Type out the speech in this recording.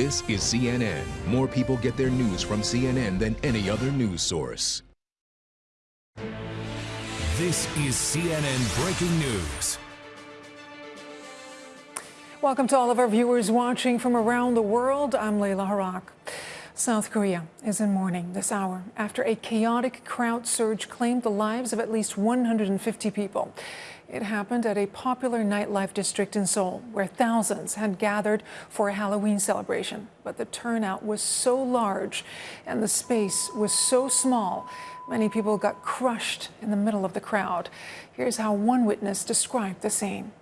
This is CNN. More people get their news from CNN than any other news source. This is CNN Breaking News. Welcome to all of our viewers watching from around the world. I'm Laila Harrak. South Korea is in mourning this hour after a chaotic crowd surge claimed the lives of at least 150 people. It happened at a popular nightlife district in Seoul, where thousands had gathered for a Halloween celebration. But the turnout was so large and the space was so small, many people got crushed in the middle of the crowd. Here's how one witness described the scene.